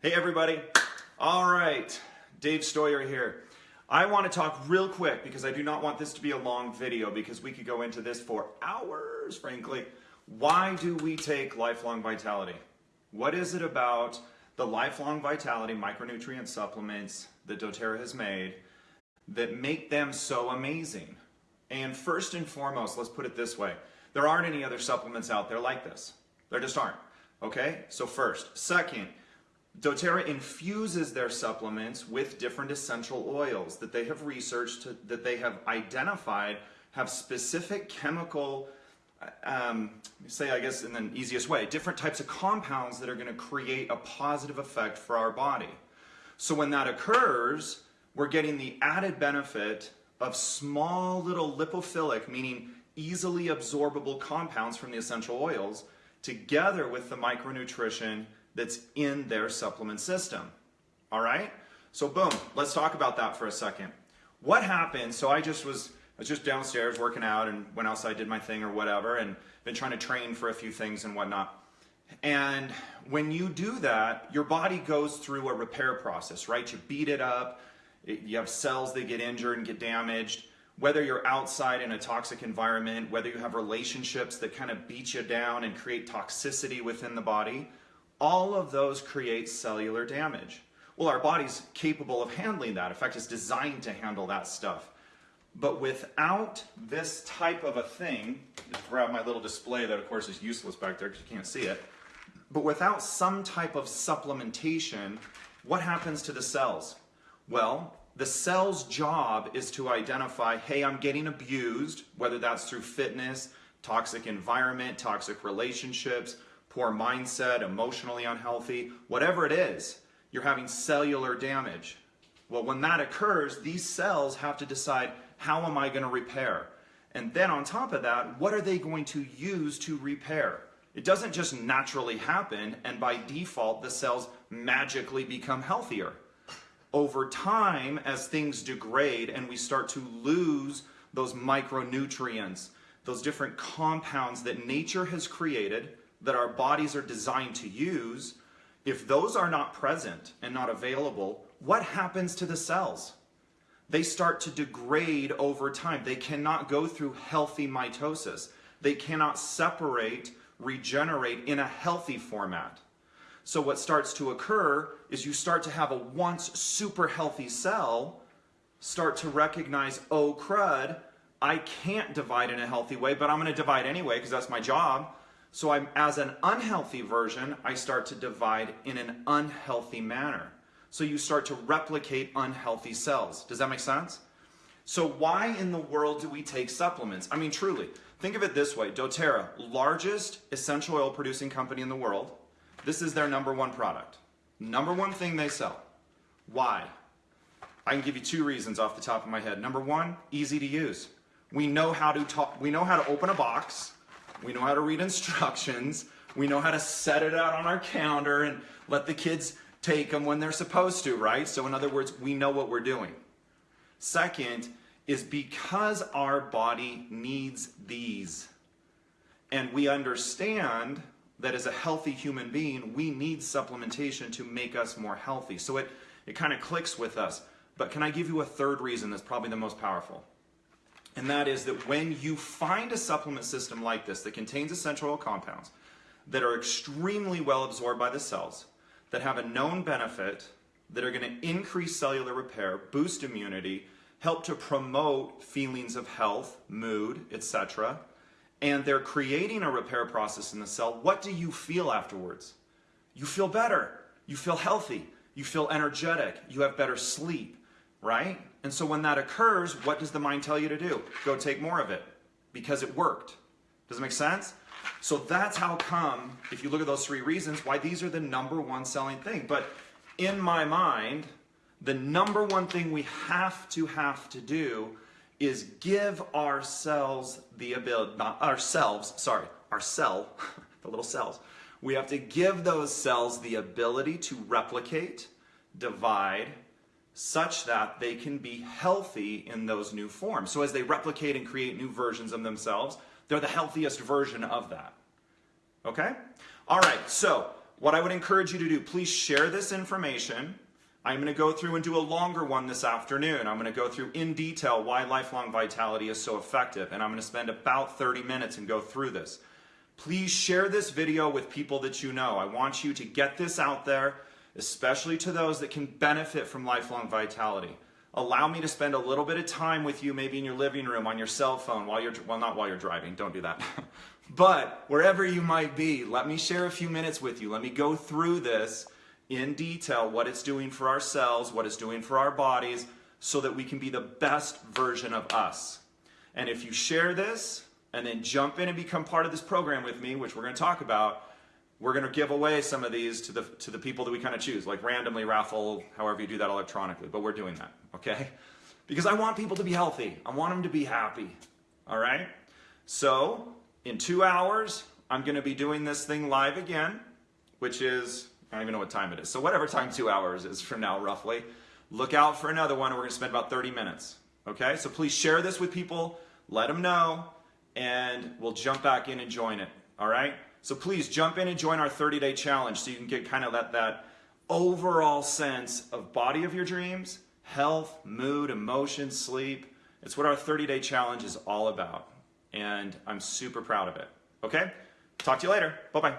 Hey everybody. All right, Dave Stoyer here. I want to talk real quick because I do not want this to be a long video because we could go into this for hours, frankly. Why do we take Lifelong Vitality? What is it about the Lifelong Vitality micronutrient supplements that doTERRA has made that make them so amazing? And first and foremost, let's put it this way. There aren't any other supplements out there like this. There just aren't. Okay? So first. Second, doTERRA infuses their supplements with different essential oils that they have researched, to, that they have identified have specific chemical, um, say I guess in the easiest way, different types of compounds that are going to create a positive effect for our body. So when that occurs, we're getting the added benefit of small little lipophilic, meaning easily absorbable compounds from the essential oils, together with the micronutrition that's in their supplement system. All right? So boom, let's talk about that for a second. What happened, so I just was, I was just downstairs working out and went outside, did my thing or whatever, and been trying to train for a few things and whatnot. And when you do that, your body goes through a repair process, right? You beat it up, you have cells that get injured and get damaged. Whether you're outside in a toxic environment, whether you have relationships that kind of beat you down and create toxicity within the body, all of those create cellular damage. Well, our body's capable of handling that. In fact, it's designed to handle that stuff. But without this type of a thing, just grab my little display that of course is useless back there because you can't see it. But without some type of supplementation, what happens to the cells? Well, the cell's job is to identify, hey, I'm getting abused, whether that's through fitness, toxic environment, toxic relationships, poor mindset, emotionally unhealthy, whatever it is, you're having cellular damage. Well, when that occurs, these cells have to decide, how am I going to repair? And then on top of that, what are they going to use to repair? It doesn't just naturally happen and by default the cells magically become healthier. Over time, as things degrade and we start to lose those micronutrients, those different compounds that nature has created, that our bodies are designed to use, if those are not present and not available, what happens to the cells? They start to degrade over time. They cannot go through healthy mitosis. They cannot separate, regenerate in a healthy format. So what starts to occur is you start to have a once super healthy cell start to recognize, oh crud, I can't divide in a healthy way, but I'm to divide anyway because that's my job. So I'm, as an unhealthy version, I start to divide in an unhealthy manner. So you start to replicate unhealthy cells. Does that make sense? So why in the world do we take supplements? I mean, truly, think of it this way. doTERRA, largest essential oil producing company in the world. This is their number one product. Number one thing they sell. Why? I can give you two reasons off the top of my head. Number one, easy to use. We know how to talk, we know how to open a box, we know how to read instructions. We know how to set it out on our calendar and let the kids take them when they're supposed to, right? So in other words, we know what we're doing. Second is because our body needs these. And we understand that as a healthy human being, we need supplementation to make us more healthy. So it, it kind of clicks with us. But can I give you a third reason that's probably the most powerful? And that is that when you find a supplement system like this that contains essential oil compounds that are extremely well absorbed by the cells, that have a known benefit, that are going to increase cellular repair, boost immunity, help to promote feelings of health, mood, etc., and they're creating a repair process in the cell, what do you feel afterwards? You feel better. You feel healthy. You feel energetic. You have better sleep, right? And so when that occurs, what does the mind tell you to do? Go take more of it because it worked. Does it make sense? So that's how come, if you look at those three reasons, why these are the number one selling thing. But in my mind, the number one thing we have to have to do is give ourselves the ability, not ourselves, sorry, our cell, the little cells. We have to give those cells the ability to replicate, divide, such that they can be healthy in those new forms. So as they replicate and create new versions of themselves, they're the healthiest version of that. Okay? All right, so what I would encourage you to do, please share this information. I'm going to go through and do a longer one this afternoon. I'm going to go through in detail why lifelong vitality is so effective, and I'm going to spend about 30 minutes and go through this. Please share this video with people that you know. I want you to get this out there, especially to those that can benefit from lifelong vitality. Allow me to spend a little bit of time with you, maybe in your living room, on your cell phone, while you're, well, not while you're driving, don't do that. but wherever you might be, let me share a few minutes with you. Let me go through this in detail, what it's doing for our cells, what it's doing for our bodies, so that we can be the best version of us. And if you share this and then jump in and become part of this program with me, which we're going to talk about, we're going to give away some of these to the to the people that we kind of choose, like randomly raffle, however you do that electronically. But we're doing that, okay? Because I want people to be healthy. I want them to be happy. All right. So in two hours, I'm going to be doing this thing live again, which is I don't even know what time it is. So whatever time two hours is from now, roughly. Look out for another one. We're going to spend about 30 minutes. Okay. So please share this with people. Let them know, and we'll jump back in and join it. All right. So please jump in and join our 30 day challenge so you can get kind of that, that overall sense of body of your dreams, health, mood, emotion, sleep. It's what our 30 day challenge is all about. And I'm super proud of it. Okay? Talk to you later. Bye bye.